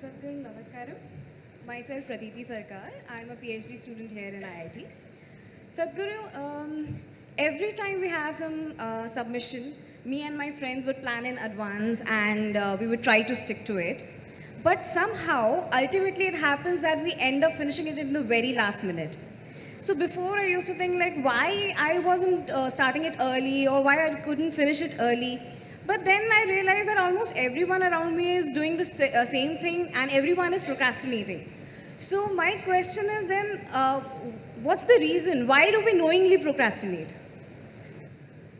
Namaskaram. Myself Pratiti Sarkar. I'm a PhD student here in IIT. Sadhguru, um, every time we have some uh, submission, me and my friends would plan in advance and uh, we would try to stick to it. But somehow, ultimately, it happens that we end up finishing it in the very last minute. So before I used to think like why I wasn't uh, starting it early or why I couldn't finish it early. But then I realized that almost everyone around me is doing the uh, same thing and everyone is procrastinating. So my question is then, uh, what's the reason? Why do we knowingly procrastinate?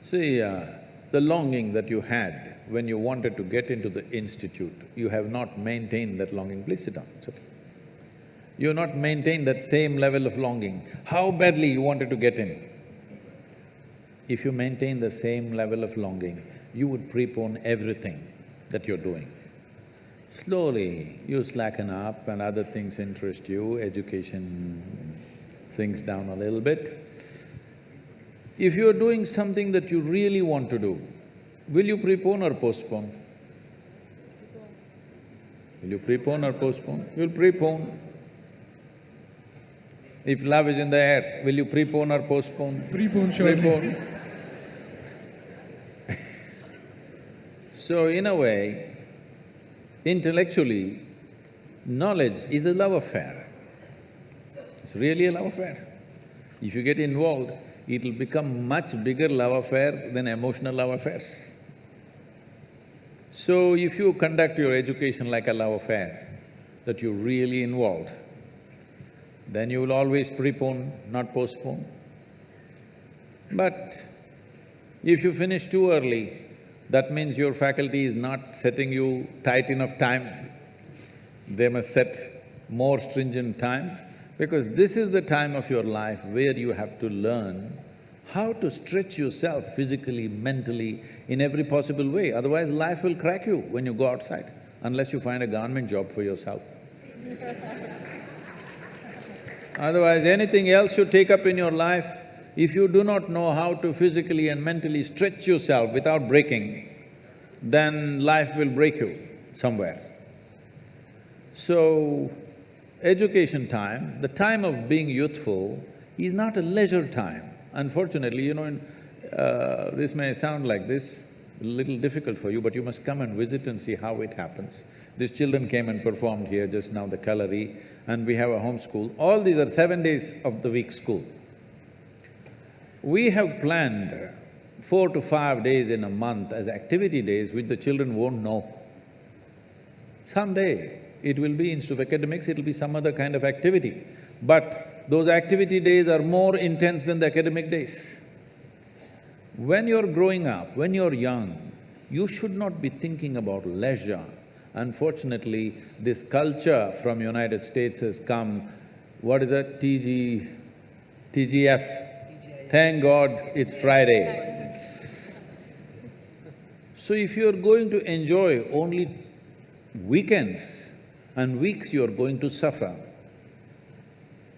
See, uh, the longing that you had when you wanted to get into the institute, you have not maintained that longing. Please sit down, it's okay. You've not maintained that same level of longing. How badly you wanted to get in. If you maintain the same level of longing, you would prepone everything that you're doing. Slowly, you slacken up and other things interest you, education sinks down a little bit. If you're doing something that you really want to do, will you prepone or postpone? Will you prepone or postpone? You'll prepone. If love is in the air, will you prepone or postpone? Prepone, surely. Prepone. So in a way, intellectually, knowledge is a love affair. It's really a love affair. If you get involved, it'll become much bigger love affair than emotional love affairs. So if you conduct your education like a love affair, that you're really involved, then you will always prepone, not postpone. But if you finish too early, that means your faculty is not setting you tight enough time. They must set more stringent time because this is the time of your life where you have to learn how to stretch yourself physically, mentally, in every possible way. Otherwise, life will crack you when you go outside, unless you find a government job for yourself. Otherwise, anything else you take up in your life, if you do not know how to physically and mentally stretch yourself without breaking, then life will break you somewhere. So, education time, the time of being youthful is not a leisure time. Unfortunately, you know, in, uh, this may sound like this, a little difficult for you, but you must come and visit and see how it happens. These children came and performed here just now, the Kalari, and we have a home school. All these are seven days of the week school. We have planned four to five days in a month as activity days which the children won't know. Someday, it will be instead of academics, it'll be some other kind of activity. But those activity days are more intense than the academic days. When you're growing up, when you're young, you should not be thinking about leisure. Unfortunately, this culture from United States has come, what is that, TG… TGF? Thank God it's Friday. So if you're going to enjoy only weekends and weeks you're going to suffer,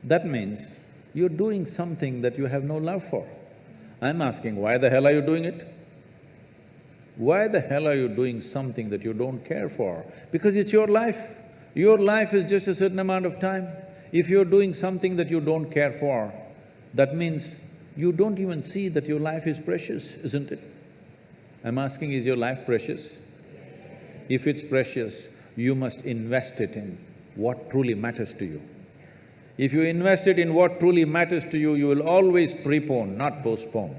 that means you're doing something that you have no love for. I'm asking, why the hell are you doing it? Why the hell are you doing something that you don't care for? Because it's your life. Your life is just a certain amount of time. If you're doing something that you don't care for, that means you don't even see that your life is precious, isn't it? I'm asking, is your life precious? If it's precious, you must invest it in what truly matters to you. If you invest it in what truly matters to you, you will always prepone, not postpone.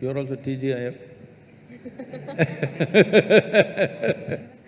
You're also TGIF?